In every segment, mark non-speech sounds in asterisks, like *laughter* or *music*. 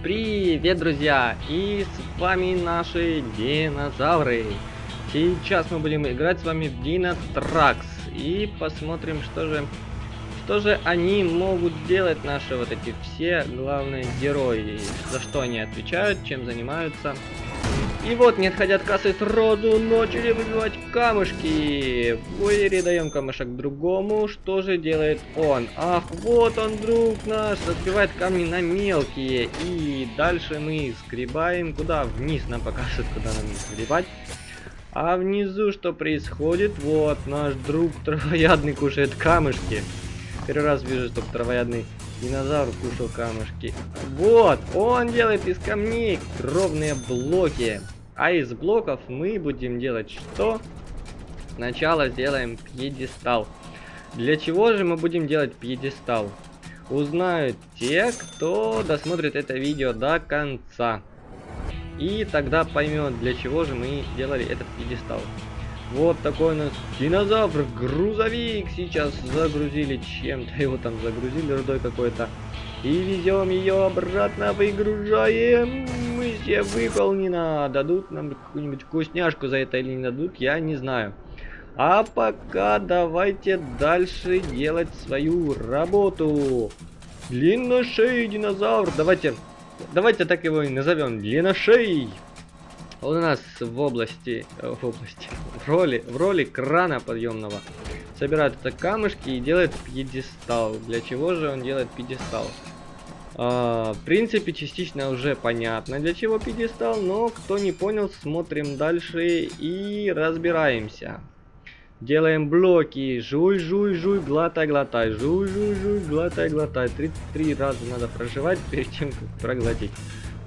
Привет, друзья! И с вами наши динозавры. Сейчас мы будем играть с вами в Динотракс. И посмотрим, что же, что же они могут делать, наши вот эти все главные герои. За что они отвечают, чем занимаются. И вот, не отходя от кассы, сразу начали выбивать камушки. В даем камушек другому. Что же делает он? Ах, вот он, друг наш, разбивает камни на мелкие. И дальше мы скребаем. Куда? Вниз нам показывают, куда нам скребать. А внизу что происходит? Вот, наш друг травоядный кушает камушки. Первый раз вижу, чтобы травоядный Динозавр кушал камушки. Вот, он делает из камней ровные блоки. А из блоков мы будем делать что? Сначала сделаем пьедестал. Для чего же мы будем делать пьедестал? Узнают те, кто досмотрит это видео до конца. И тогда поймет, для чего же мы делали этот пьедестал. Вот такой у нас динозавр, грузовик сейчас загрузили чем-то, его там загрузили рудой какой-то. И везем ее обратно, выгружаем. Мы все выполнено. Дадут нам какую-нибудь вкусняшку за это или не дадут, я не знаю. А пока давайте дальше делать свою работу. Длинношей динозавр. Давайте, давайте так его и назовем. Длинношей. У нас в области, в области, в роли, в роли крана подъемного собирает это камушки и делает пьедестал. Для чего же он делает пьедестал? А, в принципе, частично уже понятно, для чего пьедестал, но кто не понял, смотрим дальше и разбираемся. Делаем блоки. Жуй, жуй, жуй, глотай, глотай. Жуй, жуй, жуй, глотай, глотай. 33 раза надо проживать *laughs* перед тем, как проглотить.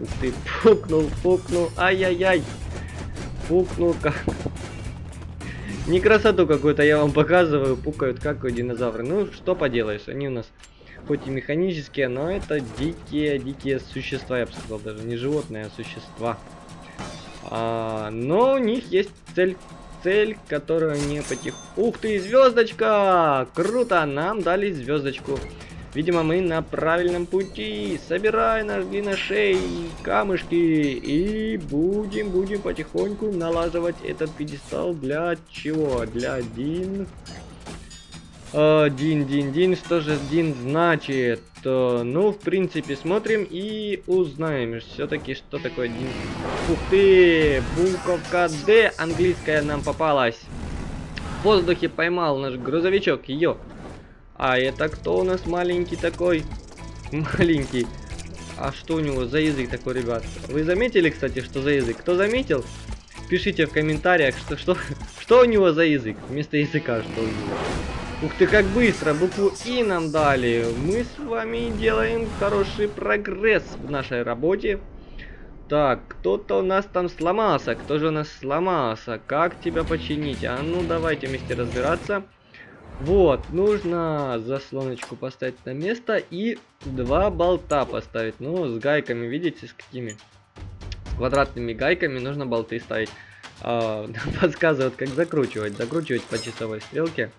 Ух ты, пукнул, пукнул, ай-яй-яй. Пукнул как. Не красоту какую-то я вам показываю, пукают как у динозавры. Ну, что поделаешь, они у нас хоть и механические, но это дикие, дикие существа, я бы сказал, даже не животные, а существа. А, но у них есть цель, цель, которую они потих... Ух ты, звездочка! Круто, нам дали звездочку. Видимо, мы на правильном пути. Собирай наш длинношей камушки. И будем, будем потихоньку налаживать этот пьедестал. Для чего? Для Дин... Uh, дин, Дин, Дин, что же Дин значит? Uh, ну, в принципе, смотрим и узнаем все-таки, что такое Дин. Ух ты, буковка Д английская нам попалась. В воздухе поймал наш грузовичок ее. А это кто у нас маленький такой? *laughs* Маленький. А что у него за язык такой, ребят? Вы заметили, кстати, что за язык? Кто заметил? Пишите в комментариях, что, что, *laughs* что у него за язык. Вместо языка, что у него. Ух ты, как быстро! Букву И нам дали. Мы с вами делаем хороший прогресс в нашей работе. Так, кто-то у нас там сломался. Кто же у нас сломался? Как тебя починить? А ну, давайте вместе разбираться. Вот, нужно заслоночку поставить на место и два болта поставить. Ну, с гайками, видите, с какими? С квадратными гайками нужно болты ставить. А, *laughs* подсказывают, как закручивать. Закручивать по часовой стрелке.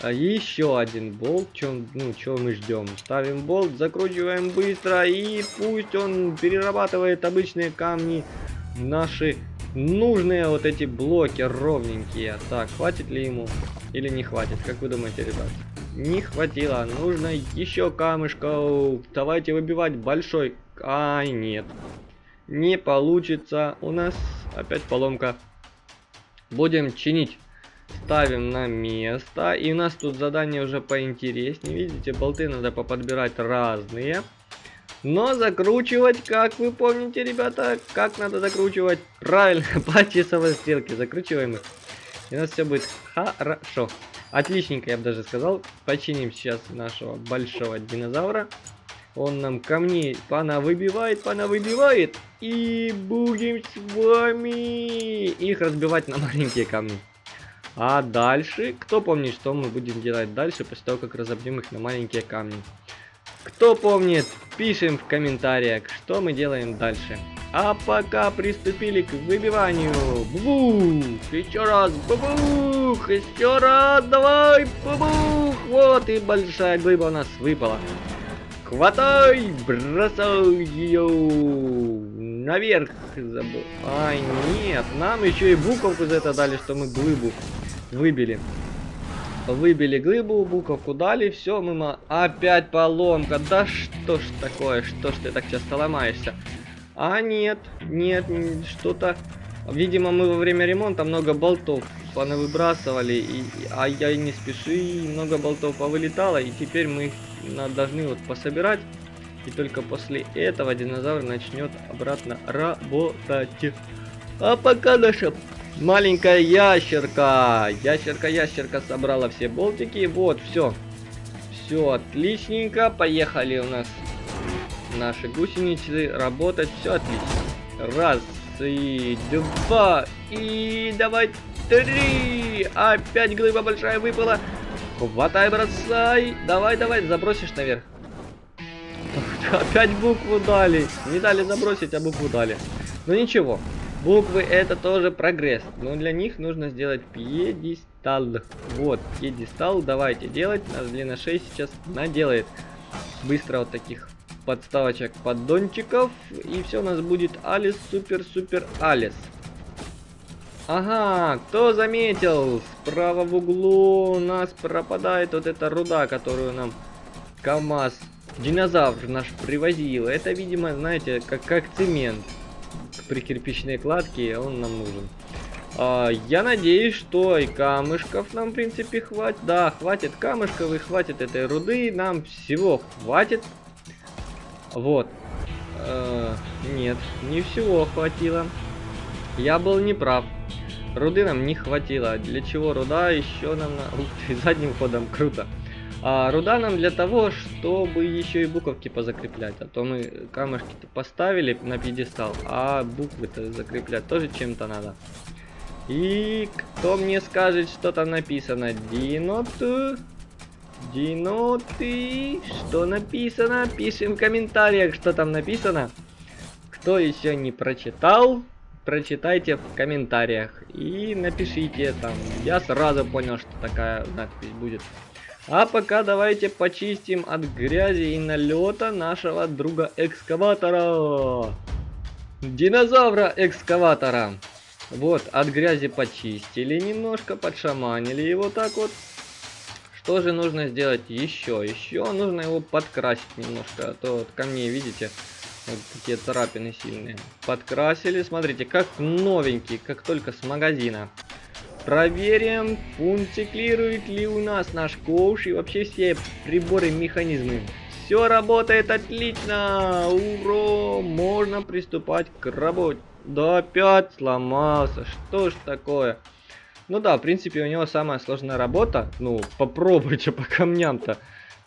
А еще один болт. Чем, ну, чего мы ждем? Ставим болт, закручиваем быстро и пусть он перерабатывает обычные камни наши нужные вот эти блоки ровненькие. Так, хватит ли ему или не хватит? Как вы думаете, ребят? Не хватило. Нужно еще камушков. Давайте выбивать большой. Ай, нет. Не получится. У нас опять поломка. Будем чинить. Ставим на место. И у нас тут задание уже поинтереснее. Видите, болты надо поподбирать разные. Но закручивать, как вы помните, ребята, как надо закручивать? Правильно, по часовой стрелке закручиваем их. И у нас все будет хорошо. Отличненько, я бы даже сказал. Починим сейчас нашего большого динозавра. Он нам камни пана выбивает, пана выбивает. И будем с вами их разбивать на маленькие камни. А дальше, кто помнит, что мы будем делать дальше, после того, как разобьем их на маленькие камни? Кто помнит, пишем в комментариях, что мы делаем дальше. А пока приступили к выбиванию. Бубух! Еще раз. Бубух! Еще раз. Давай. Бубух! Вот и большая глыба у нас выпала. Хватай! Бросай ее наверх. Забыл. Ай, нет. Нам еще и буковку за это дали, что мы глыбу выбили. Выбили глыбу, буковку дали, все, мы... Опять поломка. Да что ж такое? Что ж ты так часто ломаешься? А нет, нет, что-то... Видимо, мы во время ремонта много болтов выбрасывали, и, а я не спеши, и много болтов повылетало, и теперь мы их должны вот пособирать. И только после этого динозавр начнет обратно работать. А пока наша маленькая ящерка, ящерка-ящерка собрала все болтики. Вот, все. Все отличненько. Поехали у нас наши гусеницы работать. Все отлично. Раз, и два, и давай три. Опять глыба большая выпала. Хватай, бросай. Давай, давай, забросишь наверх. *laughs* Опять букву дали. Не дали забросить, а букву дали. Ну ничего. Буквы это тоже прогресс. Но для них нужно сделать пьедестал. Вот, пьедестал. Давайте делать. Наш длина 6 сейчас наделает. Быстро вот таких подставочек поддончиков. И все у нас будет Алис, супер, супер, Алис. Ага, кто заметил? Справа в углу у нас пропадает вот эта руда, которую нам КамАЗ, динозавр наш привозил. Это, видимо, знаете, как, как цемент при кирпичной кладке, он нам нужен. А, я надеюсь, что и камышков нам, в принципе, хватит. Да, хватит камышков и хватит этой руды. Нам всего хватит. Вот. А, нет, не всего хватило. Я был неправ. Руды нам не хватило. Для чего руда еще нам на... Ух ты, задним ходом, круто. А руда нам для того, чтобы еще и буковки позакреплять. А то мы камушки-то поставили на пьедестал, а буквы-то закреплять тоже чем-то надо. И кто мне скажет, что там написано? Динот. Диноты. Что написано? Пишем в комментариях, что там написано. Кто еще не прочитал, прочитайте в комментариях и напишите там. Я сразу понял, что такая надпись будет. А пока давайте почистим от грязи и налета нашего друга экскаватора. Динозавра экскаватора. Вот, от грязи почистили немножко, подшаманили его так вот. Что же нужно сделать еще? Еще нужно его подкрасить немножко, а то вот камней, видите, вот такие царапины сильные. Подкрасили, смотрите, как новенький, как только с магазина. Проверим, функционирует ли у нас наш ковш и вообще все приборы, механизмы. Все работает отлично! Ура! Можно приступать к работе. Да опять сломался. Что ж такое? Ну да, в принципе, у него самая сложная работа. Ну, попробуйте по камням-то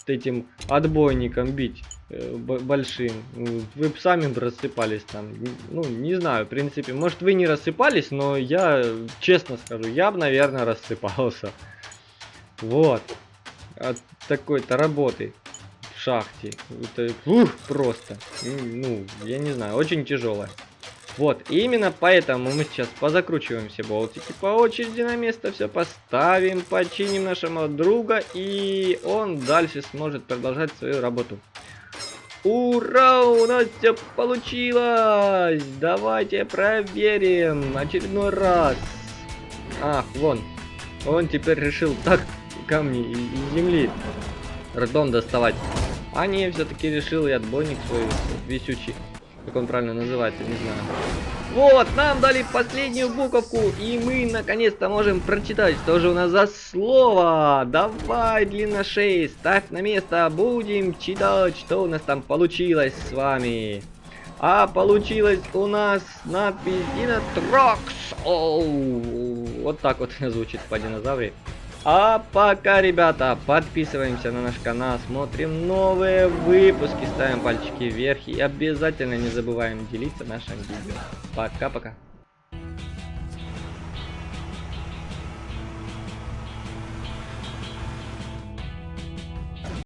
этим отбойником бить э, большим. Вы сами рассыпались там. Ну, не знаю, в принципе. Может, вы не рассыпались, но я, честно скажу, я бы, наверное, рассыпался. Вот. От такой-то работы в шахте. Это, ух, просто. Ну, я не знаю, очень тяжелая. Вот, и именно поэтому мы сейчас позакручиваем все болтики по очереди на место, все поставим, починим нашего друга, и он дальше сможет продолжать свою работу. Ура, у нас все получилось! Давайте проверим очередной раз. Ах, вон, он теперь решил так камни из земли родом доставать. А не, все-таки решил и отбойник свой висючий как он правильно называется, не знаю. Вот, нам дали последнюю буковку, и мы наконец-то можем прочитать, что же у нас за слово. Давай, длина 6, ставь на место, будем читать, что у нас там получилось с вами. А получилось у нас надпись Динотрокс. Вот так вот *laughs* звучит по динозавре. А пока, ребята, подписываемся на наш канал, смотрим новые выпуски, ставим пальчики вверх и обязательно не забываем делиться нашим видео. Пока-пока.